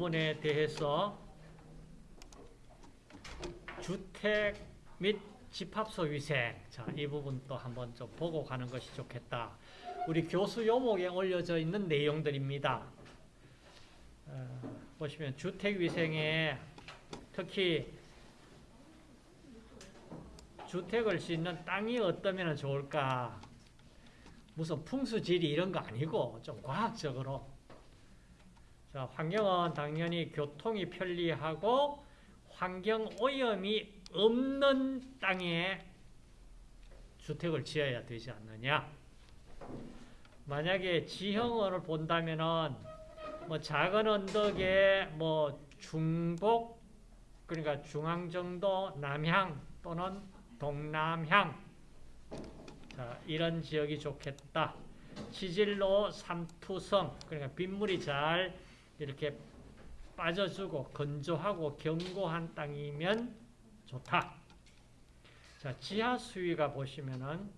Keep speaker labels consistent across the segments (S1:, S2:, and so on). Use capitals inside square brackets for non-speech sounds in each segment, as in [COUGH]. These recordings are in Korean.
S1: 부분에 대해서 주택 및 집합소 위생 자, 이 부분도 한번 좀 보고 가는 것이 좋겠다. 우리 교수 요목에 올려져 있는 내용들입니다. 어, 보시면 주택 위생에 특히 주택을 짓는 땅이 어떠면 좋을까? 무슨 풍수지리 이런 거 아니고 좀 과학적으로 자, 환경은 당연히 교통이 편리하고 환경 오염이 없는 땅에 주택을 지어야 되지 않느냐. 만약에 지형을 본다면은 뭐 작은 언덕에 뭐 중복 그러니까 중앙 정도 남향 또는 동남향 자, 이런 지역이 좋겠다. 지질로 삼투성 그러니까 빗물이 잘 이렇게 빠져주고 건조하고 견고한 땅이면 좋다. 자, 지하 수위가 보시면은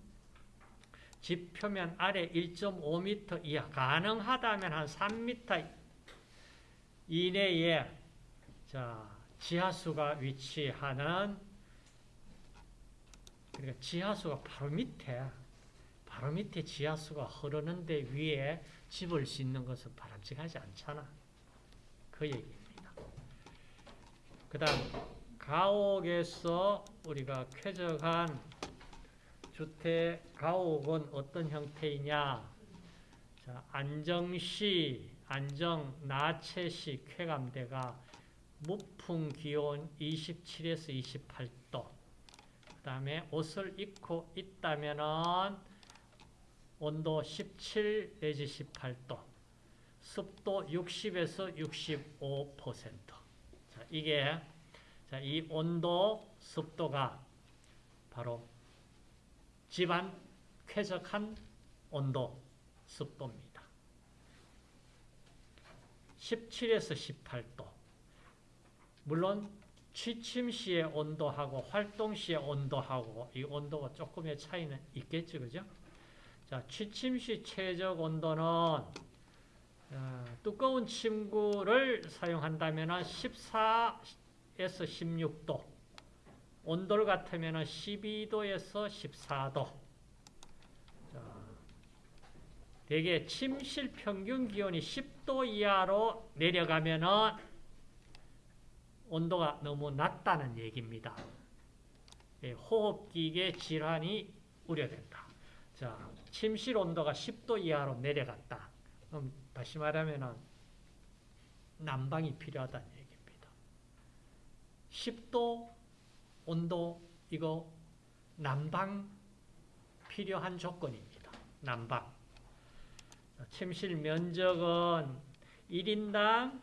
S1: 집 표면 아래 1.5m 이하, 가능하다면 한 3m 이내에 자, 지하수가 위치하는 그러니까 지하수가 바로 밑에 바로 밑에 지하수가 흐르는데 위에 집을 짓는 것은 바람직하지 않잖아. 그 얘기입니다. 그 다음 가옥에서 우리가 쾌적한 주택 가옥은 어떤 형태이냐? 자, 안정시 안정 나체시 쾌감대가 무풍 기온 27에서 28도. 그 다음에 옷을 입고 있다면은 온도 17 내지 18도 습도 60에서 65%. 자, 이게 자, 이 온도, 습도가 바로 집안 쾌적한 온도, 습도입니다. 17에서 18도. 물론 취침 시의 온도하고 활동 시의 온도하고 이 온도가 조금의 차이는 있겠죠, 그죠? 자, 취침 시 최적 온도는 어, 두꺼운 침구를 사용한다면 14에서 16도, 온돌 같으면 12도에서 14도. 자, 대개 침실 평균 기온이 10도 이하로 내려가면 온도가 너무 낮다는 얘기입니다. 예, 호흡기계 질환이 우려된다. 자, 침실 온도가 10도 이하로 내려갔다. 그럼 다시 말하면 난방이 필요하다는 얘기입니다. 10도 온도 이거 난방 필요한 조건입니다. 난방. 침실 면적은 1인당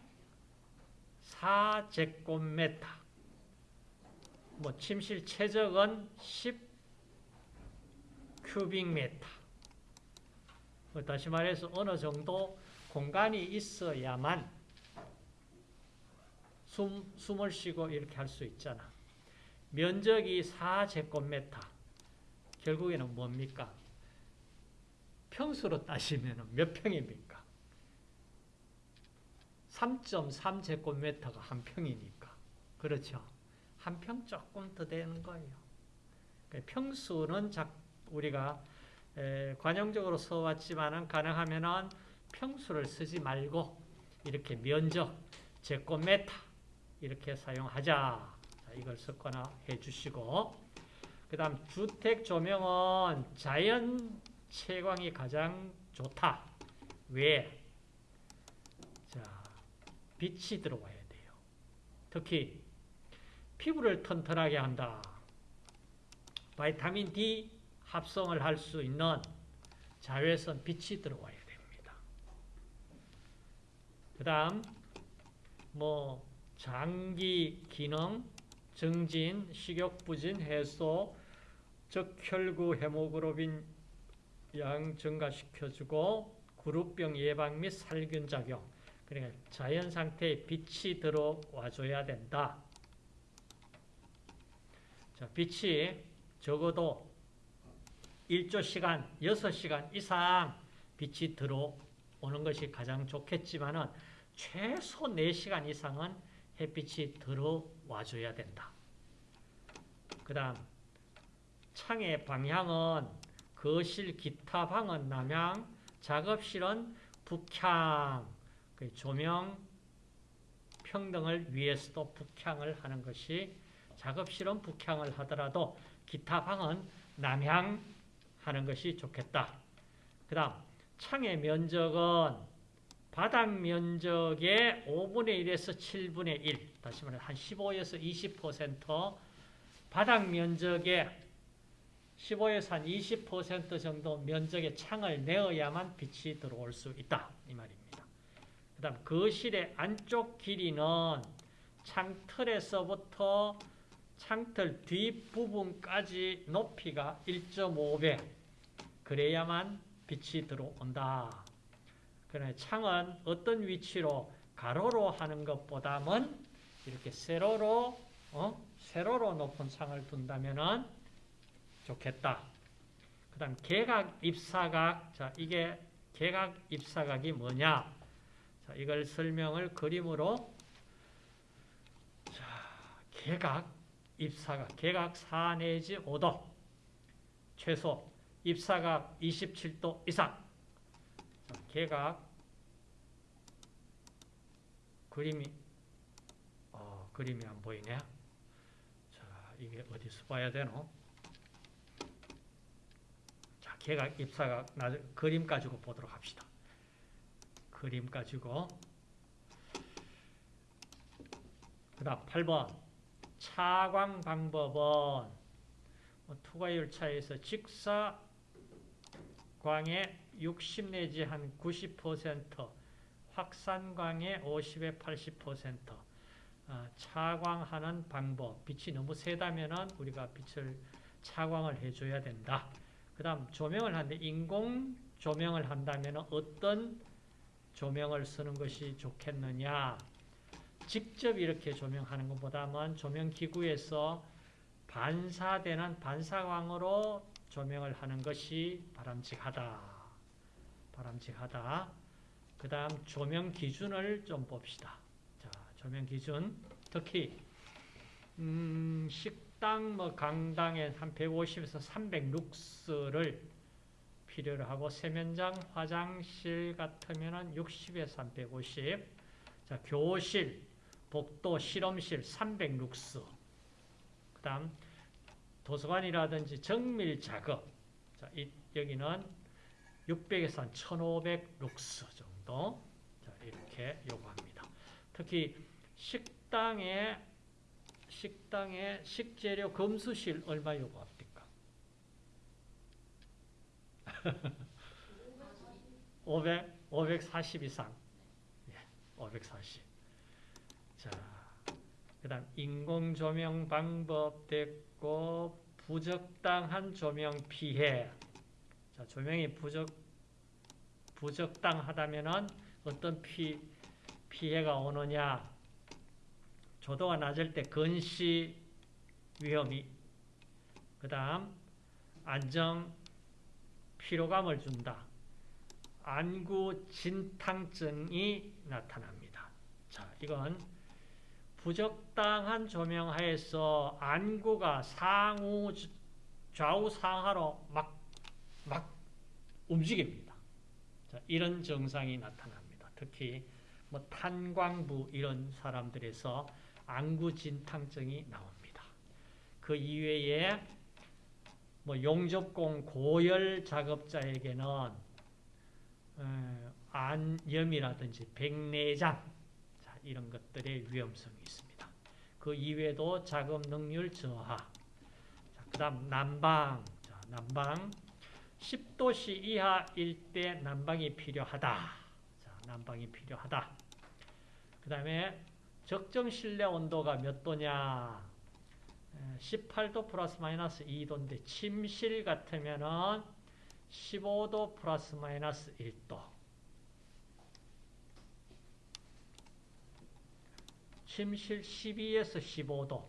S1: 4제곱미터. 뭐 침실 최적은 10 큐빅미터. 뭐 다시 말해서 어느 정도 공간이 있어야만 숨, 숨을 쉬고 이렇게 할 수 있잖아. 면적이 4제곱미터. 결국에는 뭡니까? 평수로 따시면 몇 평입니까? 3.3제곱미터가 한 평이니까. 그렇죠? 한 평 조금 더 되는 거예요. 그러니까 평수는 우리가 관용적으로 써왔지만 가능하면 평수를 쓰지 말고 이렇게 면적, 제곱미터 이렇게 사용하자. 이걸 섞거나 해주시고 그 다음 주택 조명은 자연 채광이 가장 좋다. 왜? 자, 빛이 들어와야 돼요. 특히 피부를 튼튼하게 한다. 바이타민 D 합성을 할 수 있는 자외선 빛이 됩니다. 그 다음 뭐 장기 기능, 정진, 식욕부진, 해소, 적혈구 헤모그로빈 양 증가시켜주고 그룹병 예방 및 살균 작용 그러니까 자연 상태에 빛이 들어와줘야 된다. 자, 빛이 적어도 1조 시간, 6시간 이상 빛이 들어오는 것이 가장 좋겠지만 은 최소 4시간 이상은 햇빛이 들어와 줘야 된다. 그 다음 창의 방향은 거실 기타 방은 남향, 작업실은 북향, 그 조명 평등을 위해서도 북향을 하는 것이 작업실은 북향을 하더라도 기타 방은 남향 하는 것이 좋겠다. 그 다음 창의 면적은 바닥 면적의 5분의 1에서 7분의 1 다시 말해 한 15에서 20% 바닥 면적의 15에서 한 20% 정도 면적의 창을 내어야만 빛이 들어올 수 있다. 이 말입니다. 그 다음 거실의 안쪽 길이는 창틀에서부터 창틀 뒷부분까지 높이가 1.5배 그래야만 빛이 들어온다. 그러나 창은 어떤 위치로 가로로 하는 것보다는 이렇게 세로로 어? 세로로 높은 창을 둔다면은 좋겠다. 그다음 개각 입사각 자 이게 개각 입사각이 뭐냐? 자 이걸 설명을 그림으로 자 개각 입사각 개각 4 내지 5도 최소 입사각 27도 이상 자, 개각 그림이 어, 그림이 안 보이네. 자, 이게 어디서 봐야 되노? 자, 개각, 입사각, 나 그림 가지고 보도록 합시다. 그림 가지고. 그 다음 8번. 차광 방법은 뭐 투과율 차에서 직사광의 60 내지 한 90%, 확산광의 50에 80%, 어, 차광하는 방법, 빛이 너무 세다면 우리가 빛을 차광을 해줘야 된다. 그 다음 조명을 하는데 인공 조명을 한다면 어떤 조명을 쓰는 것이 좋겠느냐 직접 이렇게 조명하는 것보다는 조명기구에서 반사되는 반사광으로 조명을 하는 것이 바람직하다. 바람직하다. 그 다음 조명 기준을 좀 봅시다. 자, 조명 기준. 특히 음, 식당, 뭐 강당에 한 150에서 300 룩스를 필요로 하고 세면장, 화장실 같으면은 60에서 한 150. 자, 교실, 복도, 실험실 300 룩스. 그 다음 도서관이라든지 정밀 작업. 자, 이, 여기는 600에서 한 1500 룩스 정도. 자, 이렇게 요구합니다. 특히 식당에 식당에 식재료 검수실 얼마 요구합니까? [LAUGHS] 500, 540 이상. 예, 540. 자, 그 다음 인공 조명 방법 됐고 부적당한 조명 피해. 자, 조명이 부적 부적당하다면은 어떤 피 피해가 오느냐? 조도가 낮을 때 건시 위험이 그 다음 안정 피로감을 준다. 안구 진탕증이 나타납니다. 자, 이건 부적당한 조명하에서 안구가 상우 좌우 상하로 막, 막 움직입니다. 자, 이런 증상이 나타납니다. 특히 뭐 탄광부 이런 사람들에서 안구 진탕증이 나옵니다. 그 이외에 뭐 용접공 고열 작업자에게는 어, 안염이라든지 백내장 자, 이런 것들의 위험성이 있습니다. 그 이외에도 작업 능률 저하 그 다음 난방 자, 난방 10도씨 이하일 때 난방이 필요하다. 자, 난방이 필요하다. 그 다음에 적정 실내 온도가 몇 도냐? 18도 플러스 마이너스 2도인데 침실 같으면은 15도 플러스 마이너스 1도. 침실 12에서 15도.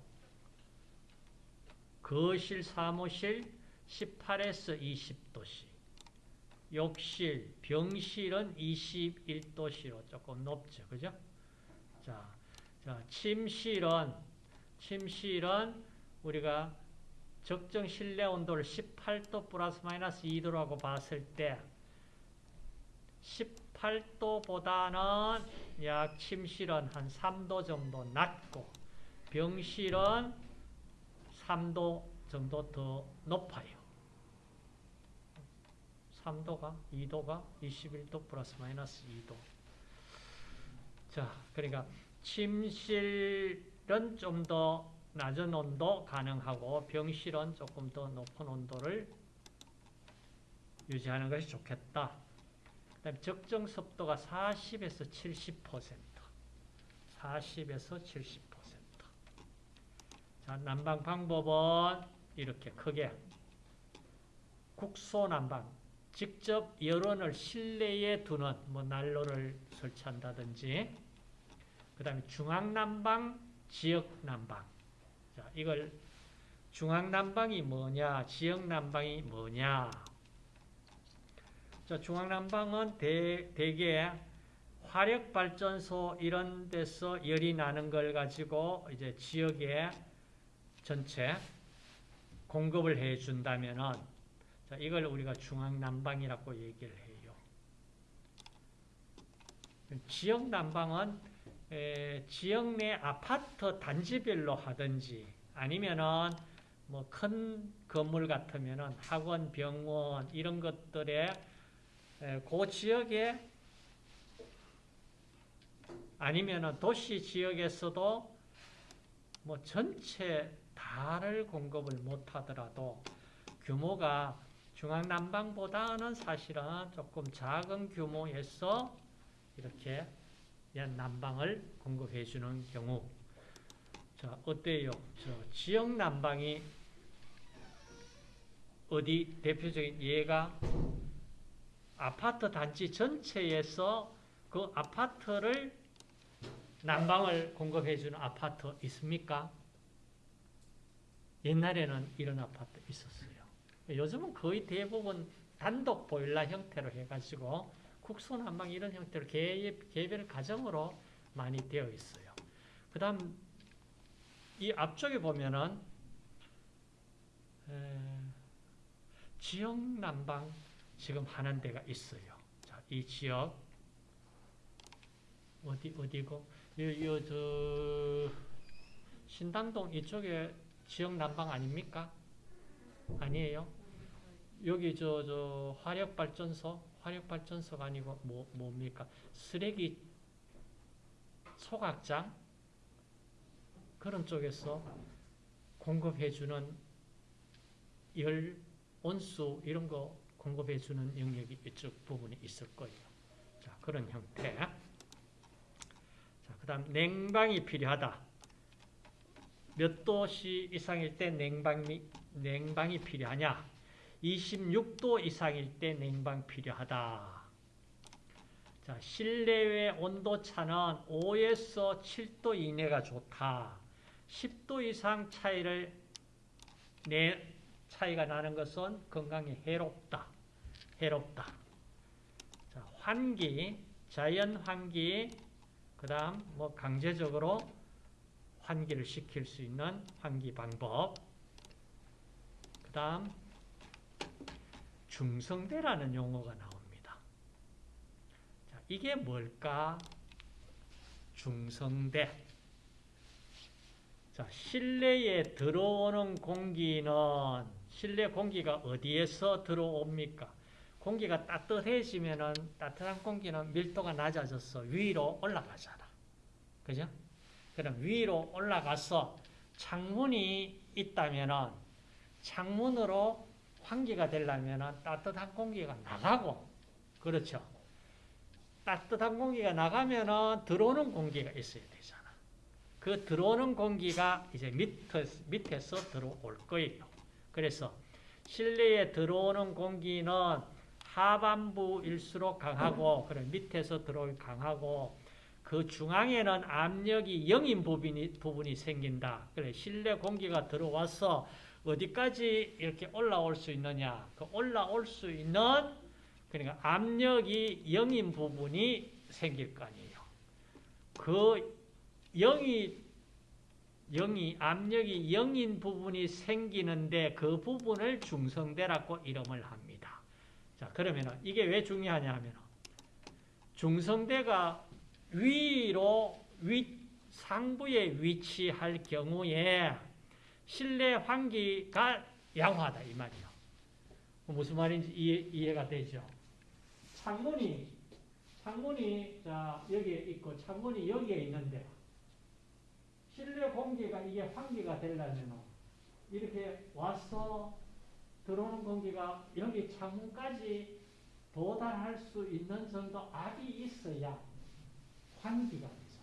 S1: 거실 사무실 18에서 20도씨. 욕실, 병실은 21도씨로 조금 높죠. 그죠? 자, 자, 침실은, 침실은 우리가 적정 실내 온도를 18도 플러스 마이너스 2도라고 봤을 때 18도보다는 약 침실은 한 3도 정도 낮고 병실은 3도 정도 더 높아요. 3도가 2도가 21도 플러스 마이너스 2도. 자, 그러니까 침실은 좀 더 낮은 온도 가능하고 병실은 조금 더 높은 온도를 유지하는 것이 좋겠다. 그 다음에 적정 습도가 40에서 70%. 40에서 70%. 자, 난방 방법은 이렇게 크게 국소 난방 직접 열원을 실내에 두는 뭐 난로를 설치한다든지 그 다음에 중앙난방, 지역난방. 자, 이걸 중앙난방이 뭐냐 지역난방이 뭐냐. 자, 중앙난방은 대, 대개 화력발전소 이런 데서 열이 나는 걸 가지고 이제 지역에 전체 공급을 해 준다면은 자, 이걸 우리가 중앙난방이라고 얘기를 해요. 지역 난방은 에, 지역 내 아파트 단지별로 하든지 아니면은 뭐 큰 건물 같으면은 학원, 병원 이런 것들에 에, 그 지역에 아니면은 도시 지역에서도 뭐 전체 다를 공급을 못 하더라도 규모가 중앙난방보다는 사실은 조금 작은 규모에서 이렇게 난방을 공급해 주는 경우 자 어때요? 저 지역 난방이 어디 대표적인 예가 아파트 단지 전체에서 그 아파트를 난방을 공급해 주는 아파트 있습니까? 옛날에는 이런 아파트 있었어요. 요즘은 거의 대부분 단독 보일러 형태로 해가지고 국소난방 이런 형태로 개, 개별 가정으로 많이 되어 있어요. 그 다음 이 앞쪽에 보면은 에, 지역 난방 지금 하는 데가 있어요. 자, 이 지역 어디 어디고 요저 신당동 이쪽에 지역 난방 아닙니까? 아니에요? 여기 저, 저, 화력발전소? 화력발전소가 아니고, 뭐, 뭡니까? 쓰레기 소각장? 그런 쪽에서 공급해주는 열, 온수, 이런 거 공급해주는 영역이 이쪽 부분이 있을 거예요. 자, 그런 형태. 자, 그 다음, 냉방이 필요하다. 몇 도씨 이상일 때 냉방이, 냉방이 필요하냐? 26도 이상일 때 냉방 필요하다. 자, 실내외 온도 차는 5에서 7도 이내가 좋다. 10도 이상 차이를 내 차이가 나는 것은 건강에 해롭다. 해롭다. 자, 환기, 자연 환기, 그 다음 뭐 강제적으로 환기를 시킬 수 있는 환기 방법. 그 다음 중성대라는 용어가 나옵니다. 자, 이게 뭘까? 중성대. 자, 실내에 들어오는 공기는 실내 공기가 어디에서 들어옵니까? 공기가 따뜻해지면은 따뜻한 공기는 밀도가 낮아져서 위로 올라가잖아. 그죠? 그럼 위로 올라가서 창문이 있다면은 창문으로 환기가 되려면 따뜻한 공기가 나가고 그렇죠. 따뜻한 공기가 나가면 들어오는 공기가 있어야 되잖아. 그 들어오는 공기가 이제 밑에, 밑에서 들어올 거예요. 그래서 실내에 들어오는 공기는 하반부일수록 강하고 그래 밑에서 들어올 강하고 그 중앙에는 압력이 0인 부분이, 부분이 생긴다. 그래 실내 공기가 들어와서 어디까지 이렇게 올라올 수 있느냐? 그 올라올 수 있는 그러니까 압력이 0인 부분이 생길 거 아니에요. 그 0이 0이 압력이 0인 부분이 생기는데 그 부분을 중성대라고 이름을 합니다. 자, 그러면 이게 왜 중요하냐 하면 중성대가 위로 위 상부에 위치할 경우에 실내 환기가 양호하다 이 말이에요. 무슨 말인지 이해, 가 되죠? 창문이 창문이 자 여기에 있고 창문이 여기에 있는데 실내 공기가 이게 환기가 되려면 이렇게 와서 들어오는 공기가 여기 창문까지 도달할 수 있는 정도 압이 있어야 환기가 되죠.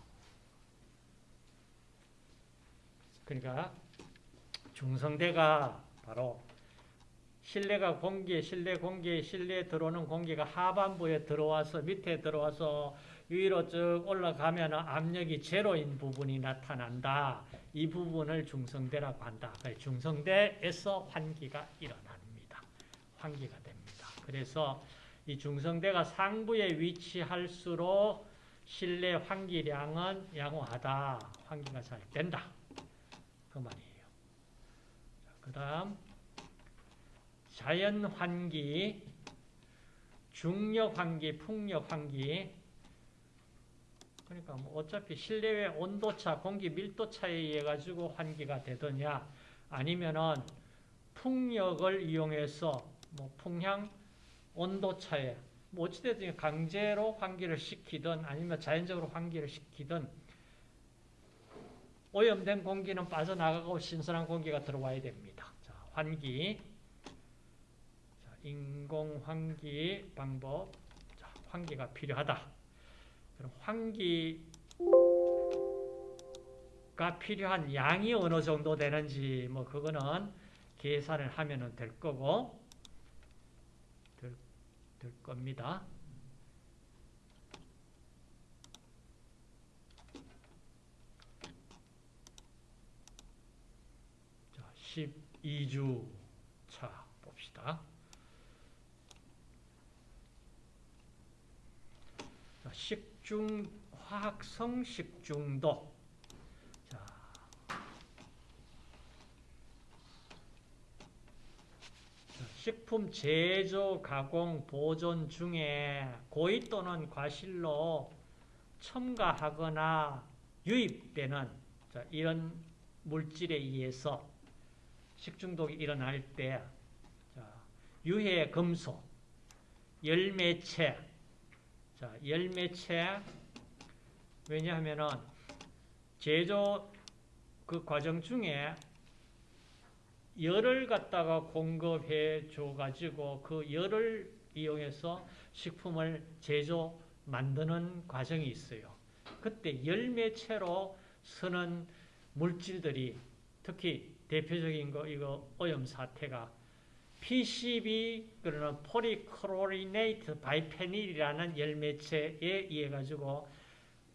S1: 그러니까 중성대가 바로 실내가 공기, 실내 공기, 실내에 들어오는 공기가 하반부에 들어와서 밑에 들어와서 위로 쭉 올라가면 압력이 제로인 부분이 나타난다. 이 부분을 중성대라고 한다. 중성대에서 환기가 일어납니다. 환기가 됩니다. 그래서 이 중성대가 상부에 위치할수록 실내 환기량은 양호하다. 환기가 잘 된다. 그 말이에요. 그 다음 자연환기, 중력환기, 풍력환기 그러니까 뭐 어차피 실내외 온도차, 공기 밀도차에 의해 가지고 환기가 되더냐 아니면은 풍력을 이용해서 뭐 풍향 온도차에 뭐 어찌됐든 강제로 환기를 시키든 아니면 자연적으로 환기를 시키든 오염된 공기는 빠져나가고 신선한 공기가 들어와야 됩니다. 자, 환기 인공 환기 방법. 자, 환기가 필요하다. 그럼 환기가 필요한 양이 어느 정도 되는지 뭐 그거는 계산을 하면 될 거고 될, 될 겁니다. 자, 12주 차 봅시다. 식중 화학성 식중독. 자. 식품 제조, 가공, 보존 중에 고의 또는 과실로 첨가하거나 유입되는 이런 물질에 의해서 식중독이 일어날 때 유해 금속, 열매체, 자, 열매체 왜냐하면은 제조 그 과정 중에 열을 갖다가 공급해 줘 가지고 그 열을 이용해서 식품을 제조 만드는 과정이 있어요. 그때 열매체로 쓰는 물질들이 특히 대표적인 거 이거 오염 사태가 PCB 그러는 polychlorinated biphenyl이라는 열매체에 의해 가지고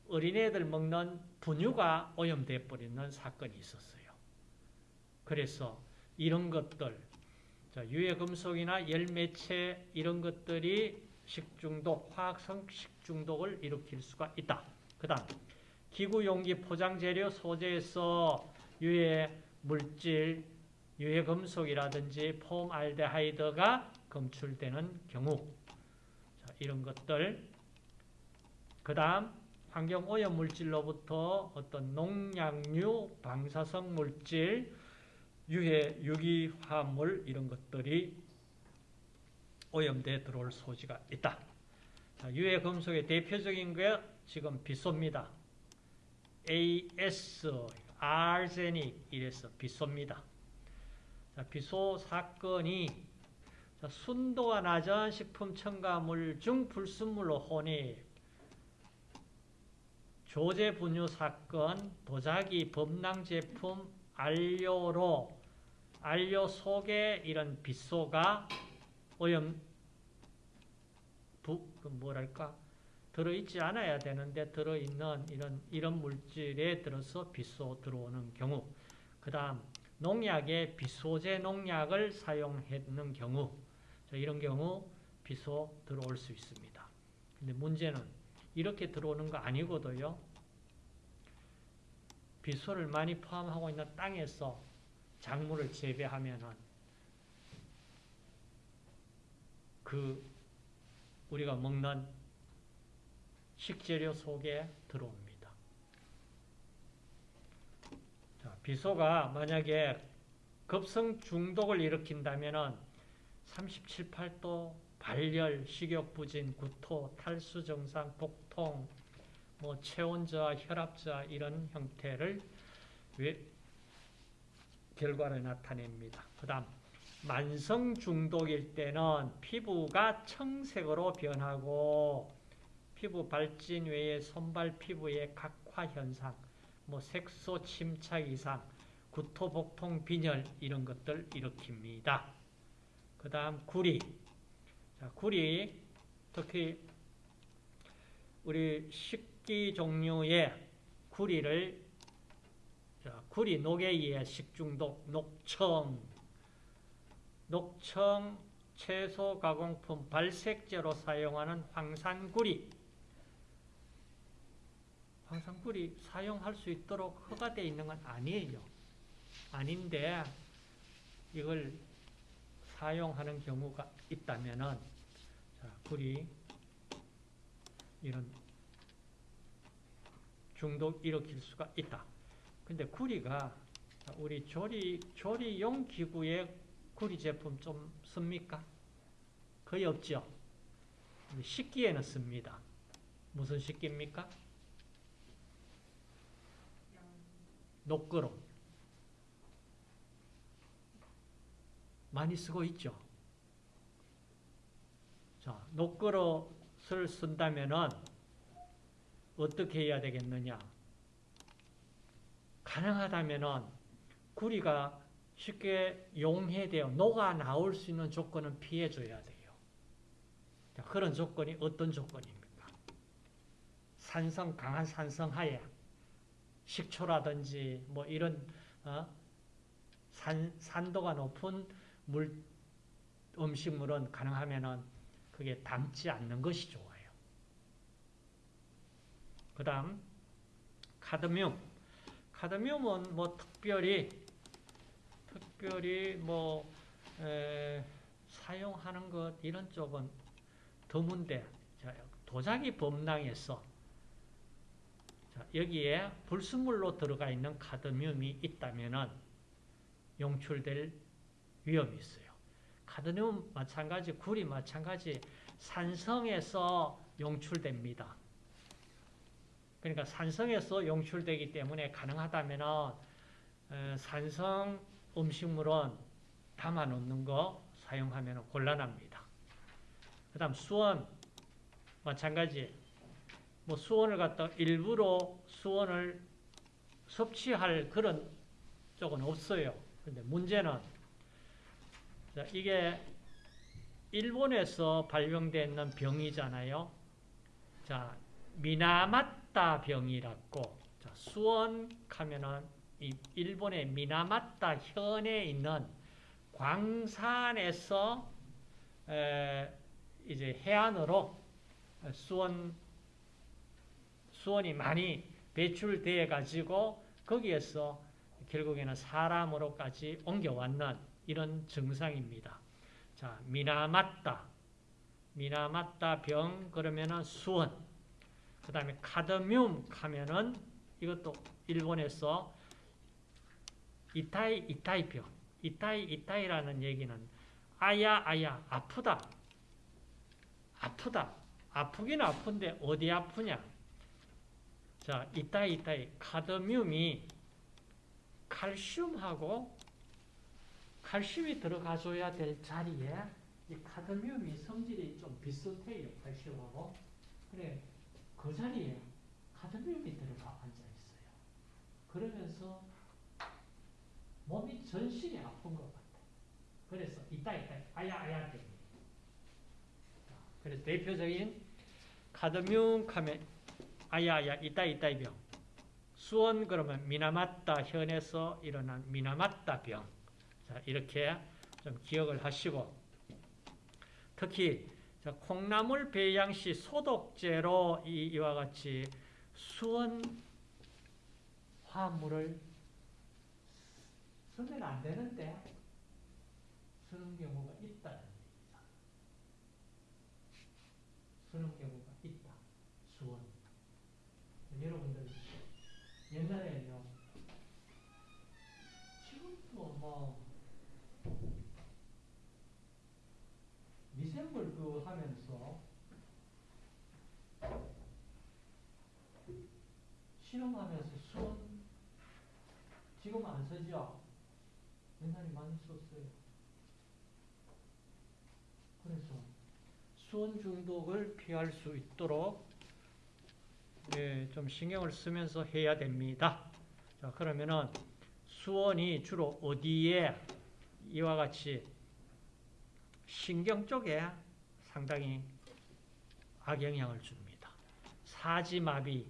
S1: 어린애들 먹는 분유가 오염돼 버리는 사건이 있었어요. 그래서 이런 것들 유해 금속이나 열매체 이런 것들이 식중독, 화학성 식중독을 일으킬 수가 있다. 그다음 기구 용기 포장 재료 소재에서 유해 물질 유해 금속이라든지 폼알데하이드가 검출되는 경우 자, 이런 것들 그 다음 환경오염 물질로부터 어떤 농약류, 방사성 물질, 유해, 유기화합물 이런 것들이 오염돼 들어올 소지가 있다. 자, 유해 금속의 대표적인 게 지금 빗소입니다. AS, 아르제닉 이래서 빗소입니다. 자, 비소 사건이 자, 순도가 낮은 식품 첨가물 중 불순물로 혼입 조제 분유 사건 도자기 범랑 제품 안료로 안료 속에 이런 빗소가 오염 부, 그 뭐랄까 들어있지 않아야 되는데 들어있는 이런 이런 물질에 들어서 빗소 들어오는 경우 그 다음 농약에 비소제 농약을 사용했는 경우 이런 경우 비소 들어올 수 있습니다. 근데 문제는 이렇게 들어오는 거 아니거든요. 비소를 많이 포함하고 있는 땅에서 작물을 재배하면은 그 우리가 먹는 식재료 속에 들어옵니다. 자, 비소가 만약에 급성 중독을 일으킨다면은 37, 8도 발열, 식욕부진, 구토, 탈수 증상, 복통, 뭐 체온 저하, 혈압 저하 이런 형태를 왜 결과를 나타냅니다. 그 다음 만성 중독일 때는 피부가 청색으로 변하고 피부 발진 외에 손발 피부의 각화 현상, 뭐 색소 침착 이상, 구토, 복통, 빈혈 이런 것들 일으킵니다. 그 다음 구리. 자, 구리 특히 우리 식기 종류의 구리를 자, 구리 녹에 의해 식중독, 녹청, 녹청 채소 가공품 발색제로 사용하는 황산구리 황산구리 사용할 수 있도록 허가되어 있는 건 아니에요. 아닌데 이걸 사용하는 경우가 있다면은 자, 구리 이런 중독 일으킬 수가 있다. 근데 구리가 우리 조리 조리용 기구에 구리 제품 좀 씁니까? 거의 없죠. 식기에는 씁니다. 무슨 식기입니까? 녹그로 많이 쓰고 있죠. 자, 녹그릇을 쓴다면은 어떻게 해야 되겠느냐? 가능하다면은 구리가 쉽게 용해되어 녹아 나올 수 있는 조건은 피해 줘야 돼요. 자, 그런 조건이 어떤 조건입니까? 산성 강한 산성 하에 식초라든지 뭐 이런 어? 산, 산도가 높은 물 음식물은 가능하면은 그게 담지 않는 것이 좋아요. 그 다음 카드뮴. 카드뮴은 뭐 특별히 특별히 뭐 에, 사용하는 것 이런 쪽은 드문데 도자기 범랑에서 자, 여기에 불순물로 들어가 있는 카드뮴이 있다면은 용출될 위험이 있어요. 카드뮴 마찬가지, 구리 마찬가지 산성에서 용출됩니다. 그러니까 산성에서 용출되기 때문에 가능하다면 산성 음식물은 담아 놓는 거 사용하면 곤란합니다. 그 다음 수원 마찬가지 뭐 수원을 갖다 일부러 수원을 섭취할 그런 쪽은 없어요. 근데 문제는 자, 이게 일본에서 발병되는 병이잖아요. 자, 미나마타 병이라고 자, 수원 가면은 이 일본의 미나마타 현에 있는 광산에서 에, 이제 해안으로 수원 수원이 많이 배출되어 가지고 거기에서 결국에는 사람으로까지 옮겨왔는 이런 증상입니다. 자, 미나마타. 미나마타 병 그러면은 수원. 그 다음에 카드뮴 하면은 이것도 일본에서 이타이 이타이 병. 이타이 이타이라는 얘기는 아야 아야 아프다. 아프다. 아프긴 아픈데 어디 아프냐? 자, 이따이 이따이 카드뮴이 칼슘하고 칼슘이 들어가줘야 될 자리에 이 카드뮴이 성질이 좀 비슷해요. 칼슘하고. 그래, 그 자리에 카드뮴이 들어가 앉아 있어요. 그러면서 몸이 전신이 아픈 것 같아. 그래서 이따 이따 아야 아야 됩니다. 그래서 대표적인 카드뮴 하면 아야야 이따 이따이 병. 수원 그러면 미나마타 현에서 일어난 미나마타 병. 자, 이렇게 좀 기억을 하시고 특히 자, 콩나물 배양 시 소독제로 이, 이와 같이 수원 화물을 쓰면 안 되는데 쓰는 경우가 있다는 얘기다. 쓰는 있다. 수원. 여러분들 옛날에는요. 지금도 뭐 미생물 그 하면서 실험하면서 수원 지금 안 쓰죠? 옛날에 많이 썼어요. 그래서 수원 중독을 피할 수 있도록 예, 좀 신경을 쓰면서 해야 됩니다. 자, 그러면은 수원이 주로 어디에 이와 같이 신경 쪽에 상당히 악영향을 줍니다. 사지마비,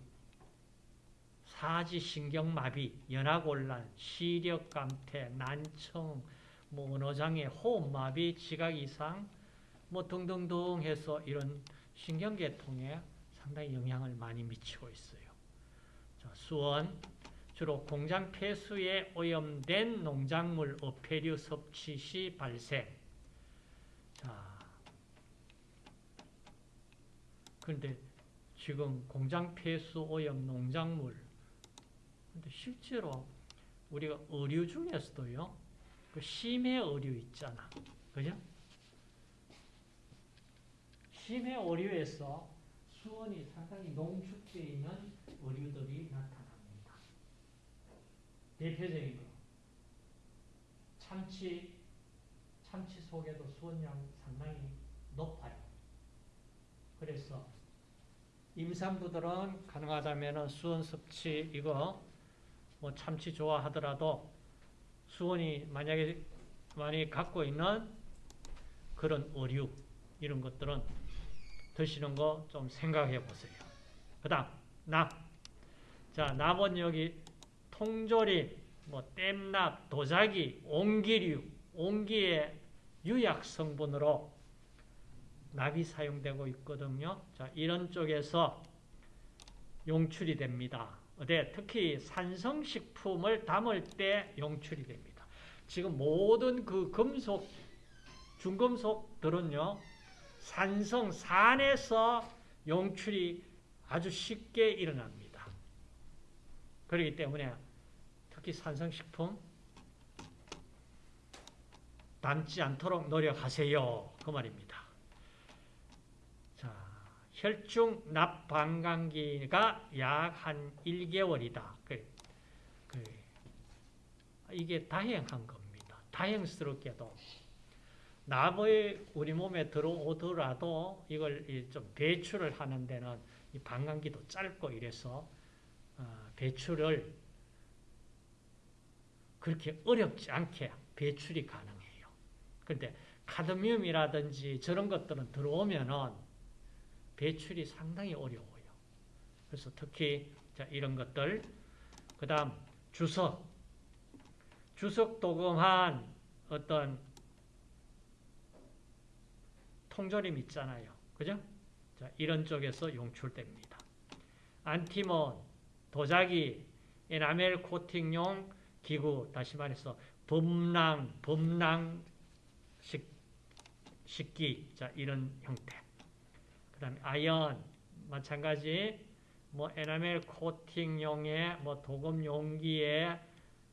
S1: 사지신경마비, 연하곤란, 시력감퇴, 난청, 뭐 언어장애, 호흡마비, 지각 이상, 뭐 등등등 해서 이런 신경계통에 상당히 영향을 많이 미치고 있어요. 자, 수원, 주로 공장 폐수에 오염된 농작물 어패류 섭취 시 발생. 자, 그런데 지금 공장 폐수 오염 농작물, 근데 실제로 우리가 의류 중에서도요, 그 심해 의류 있잖아. 그죠? 심해 의류에서 수원이 상당히 농축되어 있는 의류들이 나타납니다. 대표적인 거. 참치, 참치 속에도 수원량 상당히 높아요. 그래서 임산부들은 가능하다면 수원 섭취 이거 뭐 참치 좋아하더라도 수원이 만약에 많이 갖고 있는 그런 의류 이런 것들은 드시는 거 좀 생각해 보세요. 그 다음, 납. 자, 납은 여기 통조림, 뭐 땜납, 도자기, 옹기류, 옹기의 유약 성분으로 납이 사용되고 있거든요. 자, 이런 쪽에서 용출이 됩니다. 어데 특히 산성식품을 담을 때 용출이 됩니다. 지금 모든 그 금속, 중금속들은요, 산성, 산에서 용출이 아주 쉽게 일어납니다. 그렇기 때문에 특히 산성식품 담지 않도록 노력하세요. 그 말입니다. 자, 혈중 납방광기가 약 한 1개월이다. 그, 그, 이게 다행한 겁니다. 다행스럽게도. 납의 우리 몸에 들어오더라도 이걸 좀 배출을 하는 데는 이 방광기도 짧고 이래서 어, 배출을 그렇게 어렵지 않게 배출이 가능해요. 그런데 카드뮴이라든지 저런 것들은 들어오면은 배출이 상당히 어려워요. 그래서 특히 자, 이런 것들 그 다음 주석 주석 도금한 어떤 통조림 있잖아요. 그죠? 자, 이런 쪽에서 용출됩니다. 안티몬, 도자기, 에나멜 코팅용 기구, 다시 말해서 범랑, 범랑 식, 식기, 자, 이런 형태. 그 다음에 아연, 마찬가지, 뭐, 에나멜 코팅용의 뭐, 도금 용기에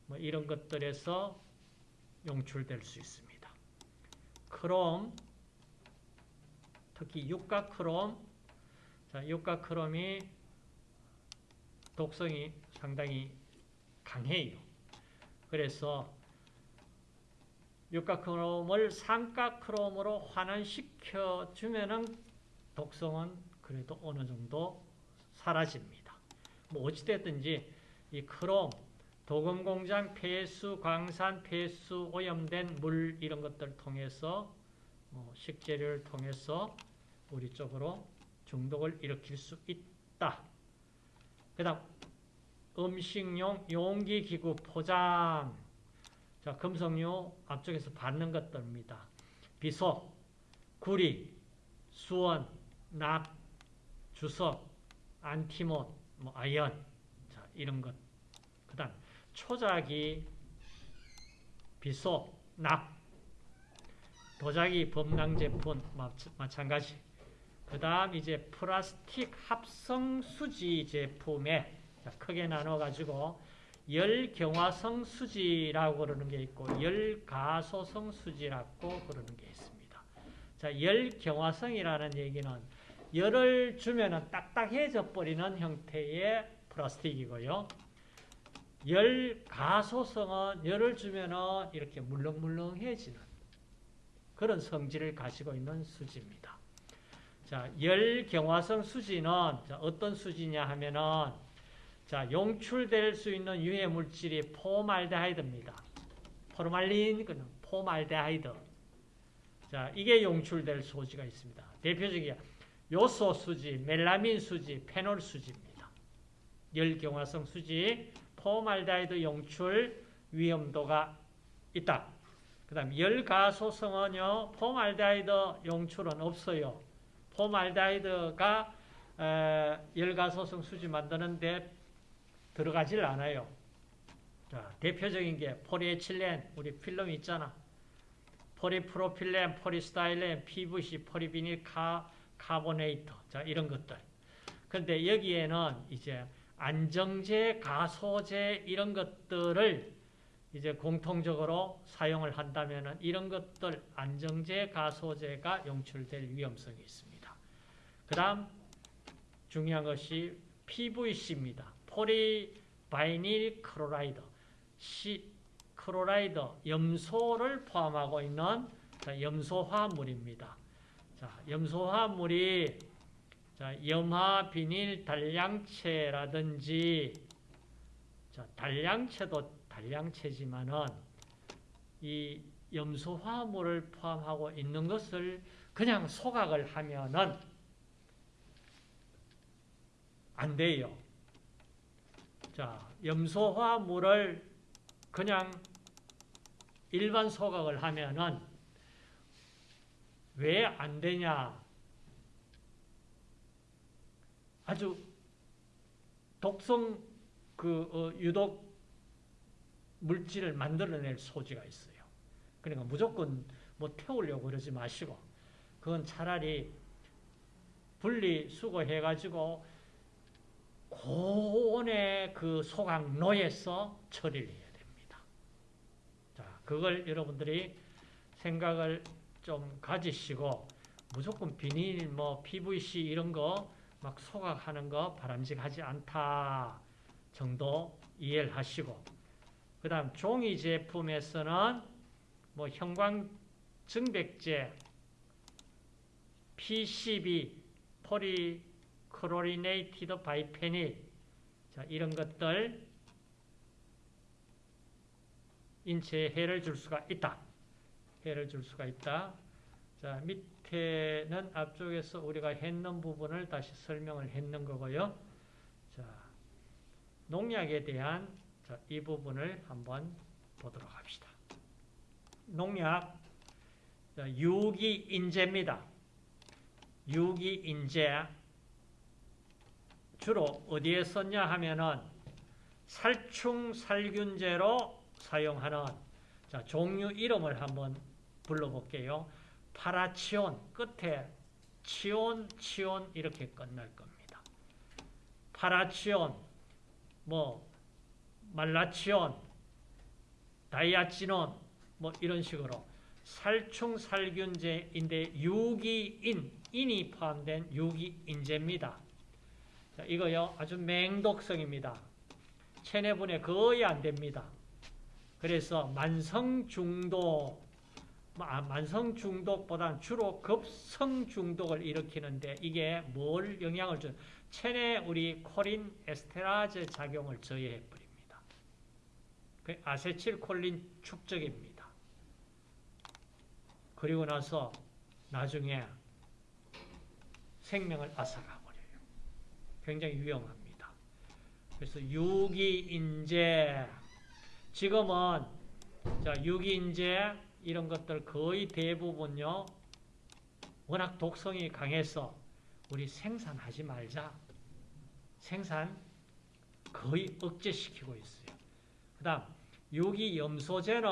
S1: 뭐, 이런 것들에서 용출될 수 있습니다. 크롬, 특히 육가크롬, 자, 육가크롬이 독성이 상당히 강해요. 그래서 육가크롬을 삼가크롬으로 환원시켜 주면은 독성은 그래도 어느 정도 사라집니다. 뭐 어찌됐든지 이 크롬, 도금공장 폐수, 광산 폐수, 오염된 물 이런 것들 통해서 뭐 식재료를 통해서 우리 쪽으로 중독을 일으킬 수 있다. 그 다음 음식용 용기 기구 포장 자 금속류 앞쪽에서 받는 것들입니다. 비소, 구리, 수원, 납, 주석, 안티몬, 뭐 아연, 자 이런 것. 그 다음 초자기, 비소, 납, 도자기, 범랑 제품 마찬가지. 그 다음 이제 플라스틱 합성 수지 제품에 자, 크게 나눠 가지고 열경화성 수지라고 그러는 게 있고 열가소성 수지라고 그러는 게 있습니다. 자, 열경화성이라는 얘기는 열을 주면 딱딱해져 버리는 형태의 플라스틱이고요. 열가소성은 열을 주면 이렇게 물렁물렁해지는 그런 성질을 가지고 있는 수지입니다. 자, 열 경화성 수지는 어떤 수지냐 하면은 자, 용출될 수 있는 유해 물질이 포말데하이드입니다. 포르말린, 포말데하이드. 자, 이게 용출될 소지가 있습니다. 대표적인 요소 수지, 멜라민 수지, 페놀 수지입니다. 열경화성 수지, 포말데하이드 용출 위험도가 있다. 그 다음 열가소성은요, 포말데하이드 용출은 없어요. formaldehyde가 열가소성 수지 만드는데 들어가질 않아요. 자, 대표적인 게 포리에틸렌, 우리 필름 있잖아. 포리프로필렌, 포리스타일렌, PVC, 포리비닐 카, 카보네이터. 자, 이런 것들. 근데 여기에는 이제 안정제, 가소제 이런 것들을 이제 공통적으로 사용을 한다면 이런 것들 안정제, 가소제가 용출될 위험성이 있습니다. 그 다음 중요한 것이 PVC입니다. polyvinyl chloride, 시, chloride, 염소를 포함하고 있는 염소화물입니다. 자, 염소화물이 자, 염화 비닐 단량체라든지 자, 단량체도 단량체지만은 이 염소화물을 포함하고 있는 것을 그냥 소각을 하면은 안 돼요. 자, 염소화물을 그냥 일반 소각을 하면은 왜 안 되냐? 아주 독성 그 어, 유독 물질을 만들어낼 소지가 있어요. 그러니까 무조건 뭐 태우려고 그러지 마시고 그건 차라리 분리 수거해 가지고 고온의 그 소각로에서 처리를 해야 됩니다. 자, 그걸 여러분들이 생각을 좀 가지시고 무조건 비닐, 뭐 PVC 이런 거 막 소각하는 거 바람직하지 않다 정도 이해를 하시고 그 다음 종이 제품에서는 뭐 형광증백제, PCB, polychlorinated biphenyl 자, 이런 것들 인체에 해를 줄 수가 있다. 해를 줄 수가 있다. 자, 밑에는 앞쪽에서 우리가 했는 부분을 다시 설명을 했는 거고요. 자, 농약에 대한 자, 이 부분을 한번 보도록 합시다. 농약 자, 유기인재입니다. 유기인재 주로 어디에 썼냐 하면은 살충 살균제로 사용하는 자, 종류 이름을 한번 불러볼게요. 파라치온 끝에 치온, 치온 이렇게 끝날 겁니다. 파라치온, 뭐 말라치온, 다이아치논 뭐 이런 식으로 살충 살균제인데 유기인, 인이 포함된 유기인제입니다. 자, 이거요, 아주 맹독성입니다. 체내분해 거의 안 됩니다. 그래서 만성 중독, 아, 만성 중독보다는 주로 급성 중독을 일으키는데 이게 뭘 영향을 준? 체내 우리 콜린 에스테라제 작용을 저해해 버립니다. 그 아세틸콜린 축적입니다. 그리고 나서 나중에 생명을 앗아가 굉장히 위험합니다. 그래서 유기인재 지금은 자 유기인재 이런 것들 거의 대부분요 워낙 독성이 강해서 우리 생산하지 말자. 생산 거의 억제시키고 있어요. 그 다음 유기염소제는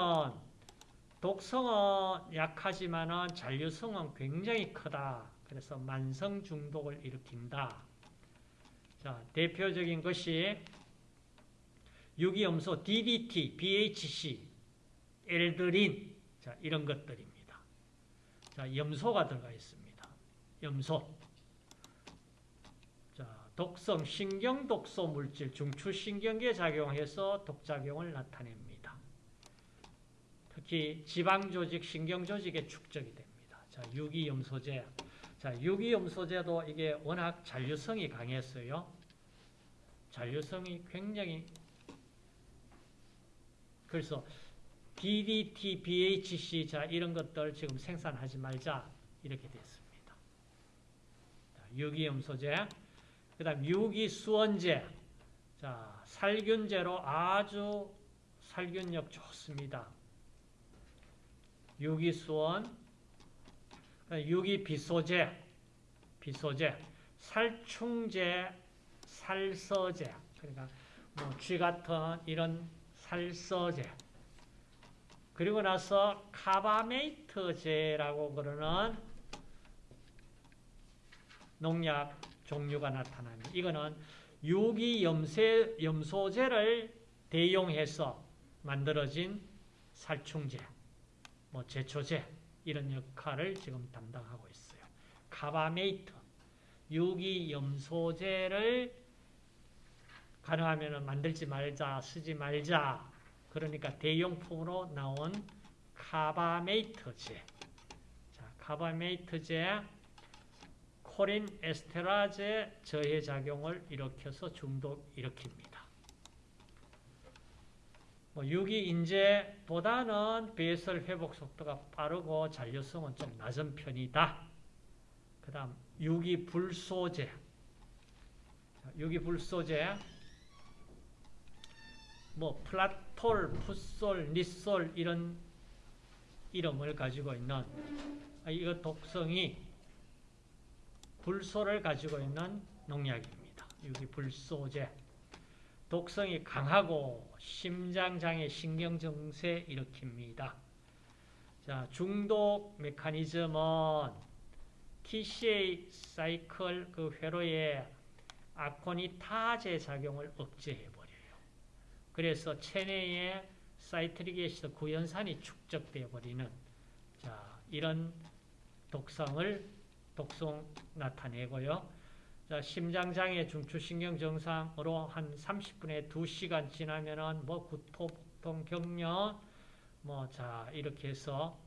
S1: 독성은 약하지만 잔류성은 굉장히 크다. 그래서 만성 중독을 일으킨다. 자, 대표적인 것이 유기염소 DDT, BHC, 엘드린, 자, 이런 것들입니다. 자, 염소가 들어가 있습니다. 염소. 자, 독성, 신경 독소 물질, 중추 신경계에 작용해서 독작용을 나타냅니다. 특히 지방 조직, 신경 조직에 축적이 됩니다. 자, 유기염소제. 자, 유기염소제도 이게 워낙 잔류성이 강했어요. 잔류성이 굉장히 그래서 DDT, BHC 자 이런 것들 지금 생산하지 말자 이렇게 됐습니다. 유기염소제, 그다음 유기수원제, 자 살균제로 아주 살균력 좋습니다. 유기수원, 유기비소제, 비소제, 살충제, 살서제, 그러니까 뭐 쥐 같은 이런 살서제. 그리고 나서 카바메이트제라고 그러는 농약 종류가 나타납니다. 이거는 유기 염세, 염소제를 대용해서 만들어진 살충제, 뭐 제초제 이런 역할을 지금 담당하고 있어요. 카바메이트, 유기염소제를 가능하면 만들지 말자, 쓰지 말자. 그러니까 대용품으로 나온 카바메이트제. 자, 카바메이트제, 코린 에스테라제 저해 작용을 일으켜서 중독 일으킵니다. 뭐 유기인제보다는 배설 회복 속도가 빠르고 잔류성은 좀 낮은 편이다. 그 다음 유기 불소제. 유기 불소제 뭐 플라톨, 풋솔, 니솔 이런 이름을 가지고 있는 이거 독성이 불소를 가지고 있는 농약입니다. 여기 불소제. 독성이 강하고 심장장애, 신경증세 일으킵니다. 자, 중독 메커니즘은 TCA 사이클 그 회로에 아코니타제 작용을 억제해 그래서 체내에 citric acid 구연산이 축적되어 버리는 자, 이런 독성을 독성 나타내고요. 자, 심장장애 중추신경 증상으로 한 30분에 2시간 지나면은 뭐 구토, 복통, 격려 뭐 자, 이렇게 해서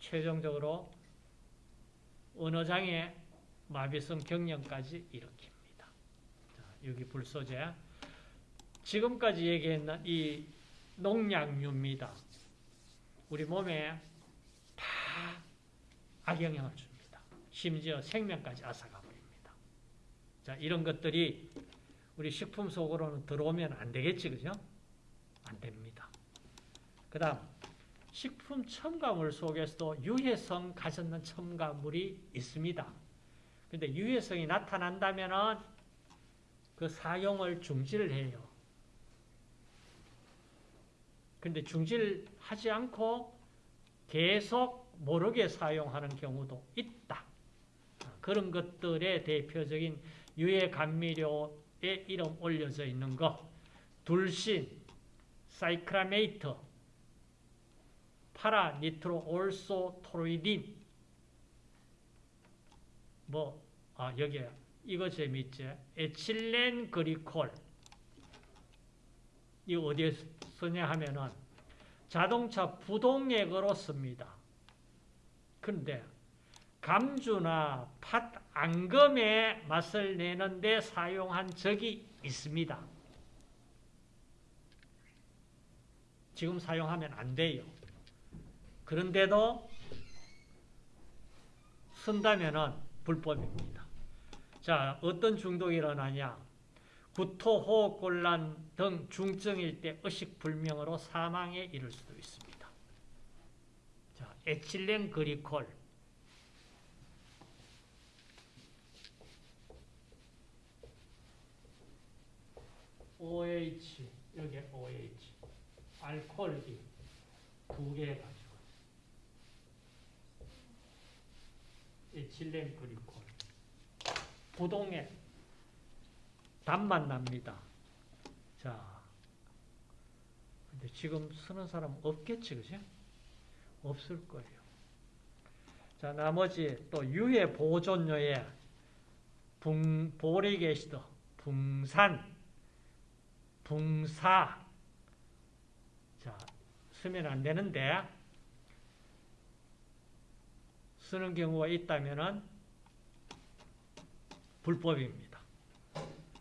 S1: 최종적으로 언어장애 마비성 경련까지 일으킵니다. 자, 여기 불소제 지금까지 얘기했는 이 농약류입니다. 우리 몸에 다 악영향을 줍니다. 심지어 생명까지 앗아가 버립니다. 자, 이런 것들이 우리 식품 속으로는 들어오면 안 되겠지, 그죠? 안 됩니다. 그 다음, 식품 첨가물 속에서도 유해성 가졌는 첨가물이 있습니다. 근데 유해성이 나타난다면 그 사용을 중지를 해요. 근데 중지하지 않고 계속 모르게 사용하는 경우도 있다. 그런 것들의 대표적인 유해 감미료에 이름 올려져 있는 거 둘신, 사이크라메이트, 파라니트로올소토로이딘 뭐, 아, 여기에 이거 재밌지? 에틸렌 그리콜 이 어디에 쓰냐 하면은 자동차 부동액으로 씁니다. 근데 감주나 팥 앙금의 맛을 내는데 사용한 적이 있습니다. 지금 사용하면 안 돼요. 그런데도 쓴다면은 불법입니다. 자, 어떤 중독이 일어나냐? 구토, 호흡곤란 등 중증일 때 의식불명으로 사망에 이를 수도 있습니다. 자, 에틸렌 그리콜 OH, 여기 OH, 알코올이 두개 가지고. 에틸렌 글리콜 부동에 담만 납니다. 자, 근데 지금 쓰는 사람 없겠지, 그지? 없을 거예요. 자, 나머지 또 유해 보존료에 붕, 보릭 애시드, 붕산, 붕사. 자, 쓰면 안 되는데, 쓰는 경우가 있다면은 불법입니다.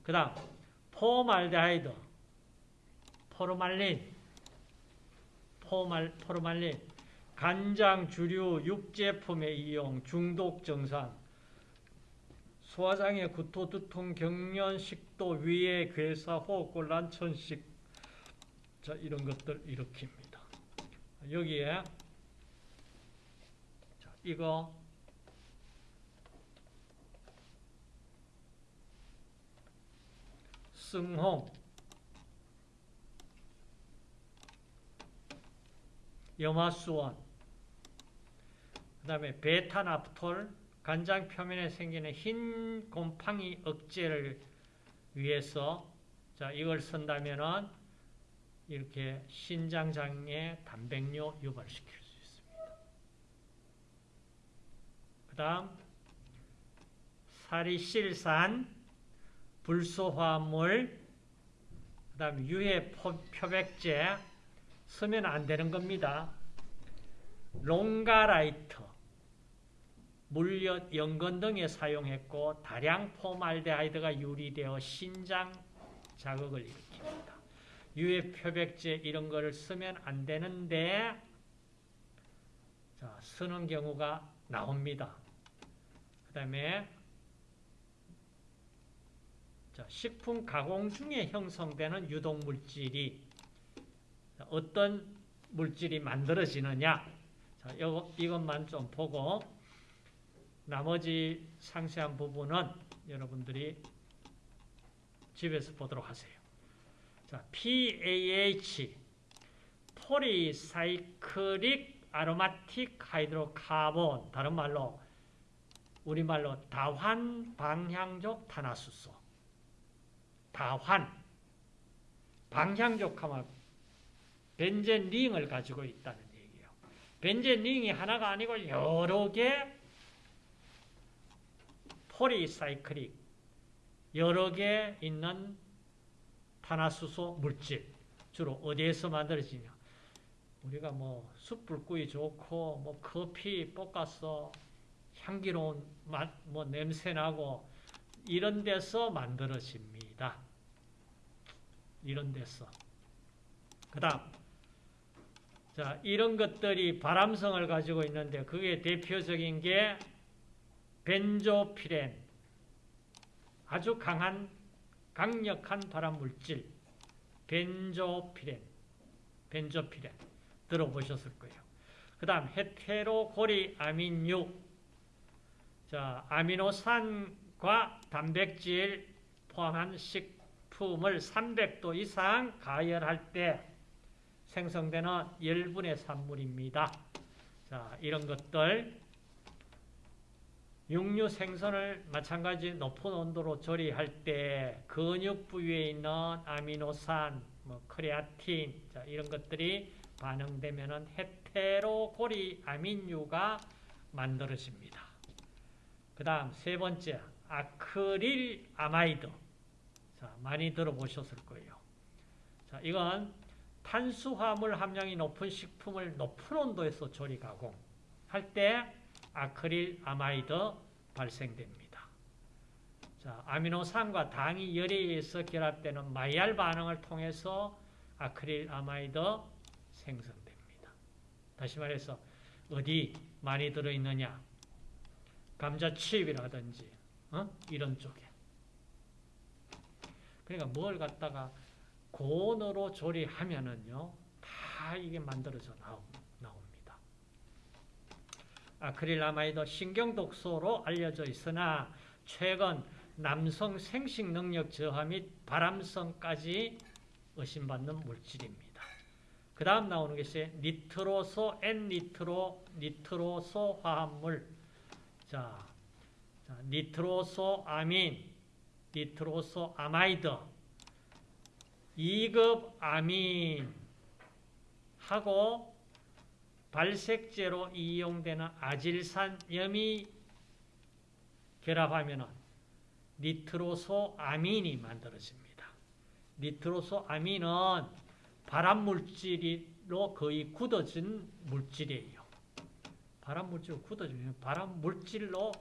S1: 그 다음, 포말데하이드, 포르말린, 포말, 포르말린, 간장, 주류, 육제품의 이용, 중독 증상, 소화장애, 구토, 두통, 경련, 식도, 위해, 괴사, 호흡곤란, 천식, 자 이런 것들 일으킵니다. 여기에 자, 이거 승홍, 염화수원, 그 다음에 베타나프톨, 간장 표면에 생기는 흰 곰팡이 억제를 위해서 자 이걸 쓴다면은 이렇게 신장장애 단백뇨 유발시킬 수 있습니다. 그 다음 살리실산, 불소화물, 그 다음 유해 표백제 쓰면 안 되는 겁니다. rongalite, 물엿, 연근 등에 사용했고 다량 formaldehyde가 유리되어 신장 자극을 일으킵니다. 유해 표백제 이런 거를 쓰면 안 되는데 자, 쓰는 경우가 나옵니다. 그 다음에 식품 가공 중에 형성되는 유독물질이 어떤 물질이 만들어지느냐 자, 요, 이것만 좀 보고 나머지 상세한 부분은 여러분들이 집에서 보도록 하세요. 자, PAH polycyclic aromatic hydrocarbon 다른 말로 우리말로 다환 방향족 탄화수소 다환 방향족 하면 벤젠 링을 가지고 있다는 얘기예요. 벤젠 링이 하나가 아니고 여러 개 polycyclic 여러 개 있는 탄화수소 물질 주로 어디에서 만들어지냐 우리가 뭐 숯불 구이 좋고 뭐 커피 볶아서 향기로운 맛, 뭐 냄새 나고 이런 데서 만들어집니다. 이런 데서. 그 다음, 자, 이런 것들이 발암성을 가지고 있는데 그게 대표적인 게 벤조피렌. 아주 강한, 강력한 발암 물질. 벤조피렌. 벤조피렌. 들어보셨을 거예요. 그 다음, 헤테로고리 아민유. 자, 아미노산과 단백질 포함한 식품을 300도 이상 가열할 때 생성되는 열분의 산물입니다. 자, 이런 것들 육류 생선을 마찬가지 높은 온도로 조리할 때 근육 부위에 있는 아미노산, 뭐 크레아틴 자, 이런 것들이 반응되면은 헤테로고리 아민유가 만들어집니다. 그 다음 세 번째 아크릴 아마이드 자, 많이 들어보셨을 거예요. 자, 이건 탄수화물 함량이 높은 식품을 높은 온도에서 조리 가공할 때 아크릴 아마이드 발생됩니다. 자, 아미노산과 당이 열에 의해서 결합되는 마이야르 반응을 통해서 아크릴 아마이드 생성됩니다. 다시 말해서 어디 많이 들어있느냐? 감자칩이라든지 어? 이런 쪽에. 그러니까 뭘 갖다가 고온으로 조리하면은요, 다 이게 만들어져 나옵니다. 아크릴아마이드 신경독소로 알려져 있으나 최근 남성 생식 능력 저하 및 발암성까지 의심받는 물질입니다. 그 다음 나오는 것이 니트로소, N-니트로, 니트로소 화합물. 자, 자, 니트로소 아민, 니트로소 아마이드, 2급 아민 하고 발색제로 이용되는 아질산 염이 결합하면 니트로소 아민이 만들어집니다. 니트로소 아민은 발암 물질로 거의 굳어진 물질이에요. 발암 물질로 굳어지면 발암 물질로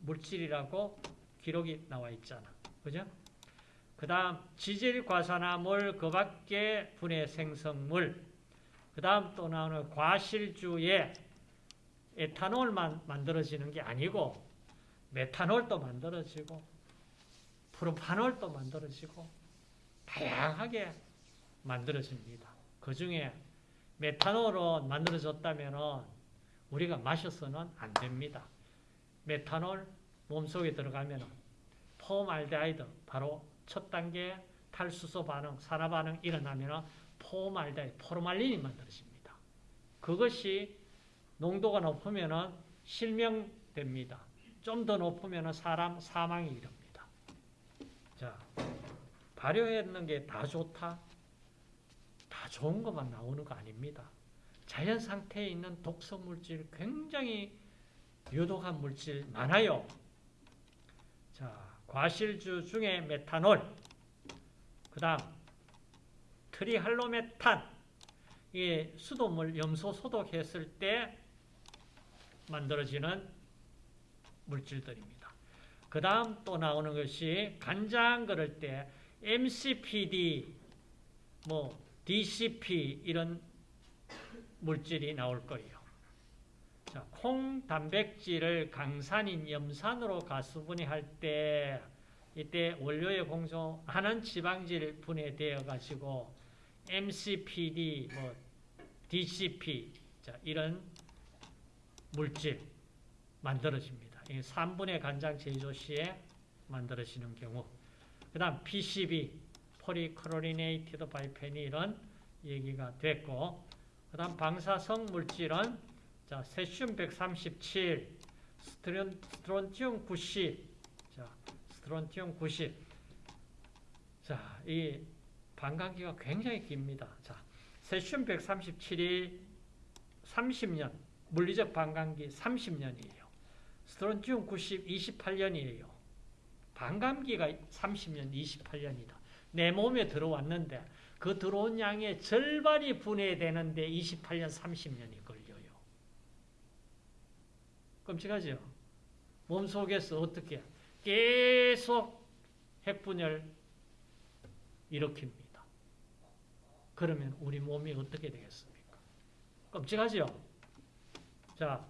S1: 물질이라고 기록이 나와 있잖아. 그죠? 그 다음 지질과산화물 그 밖에 분해 생성물 그 다음 또 나오는 과실주에 에탄올만 만들어지는 게 아니고 메탄올도 만들어지고 프로파놀도 만들어지고 다양하게 만들어집니다. 그 중에 메탄올은 만들어졌다면 우리가 마셔서는 안 됩니다. 메탄올 몸속에 들어가면 포말데하이드 바로 첫 단계 탈수소 반응, 산화 반응 일어나면 포말데하이드, 포르말린이 만들어집니다. 그것이 농도가 높으면 실명됩니다. 좀 더 높으면 사람 사망이 이릅니다. 자, 발효했는 게 다 좋다? 다 좋은 것만 나오는 거 아닙니다. 자연 상태에 있는 독성 물질 굉장히 유독한 물질 많아요. 자, 과실주 중에 메탄올, 그 다음 트리할로메탄, 이 수돗물 염소 소독했을 때 만들어지는 물질들입니다. 그 다음 또 나오는 것이 간장 그럴 때 MCPD, 뭐 DCP 이런 물질이 나올 거예요. 자, 콩 단백질을 강산인 염산으로 가수분해할 때 이때 원료에 공존하는 지방질 분해되어 가지고 MCPD, 뭐 DCP 자, 이런 물질 만들어집니다. 이 3분의 간장 제조 시에 만들어지는 경우 그 다음 PCB, polychlorinated biphenyl은 얘기가 됐고 그 다음 방사성 물질은 자, 세슘 137, 스트론, 스트론튬 90, 자, 스트론튬 90. 자, 이 반감기가 굉장히 깁니다. 자, 세슘 137이 30년, 물리적 반감기 30년이에요. 스트론튬 90, 28년이에요. 반감기가 30년, 28년이다. 내 몸에 들어왔는데 그 들어온 양의 절반이 분해되는데 28년, 30년이 걸려요. 끔찍하죠? 몸속에서 어떻게 계속 핵분열 일으킵니다. 그러면 우리 몸이 어떻게 되겠습니까? 끔찍하죠? 자,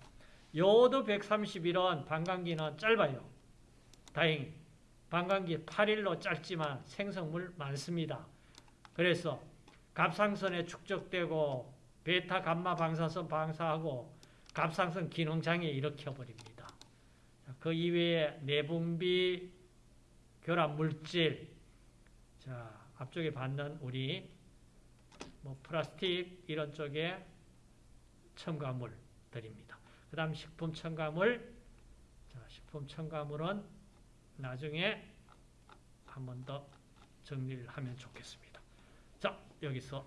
S1: 요도 131원, 방광기는 짧아요. 다행히. 방광기 8일로 짧지만 생성물 많습니다. 그래서 갑상선에 축적되고 베타 감마 방사선 방사하고 갑상선 기능장애 일으켜버립니다. 그 이외에 내분비, 결합 물질, 자 앞쪽에 받는 우리 뭐 플라스틱 이런 쪽에 첨가물들입니다. 그 다음 식품 첨가물, 자, 식품 첨가물은 나중에 한 번 더 정리를 하면 좋겠습니다. 자, 여기서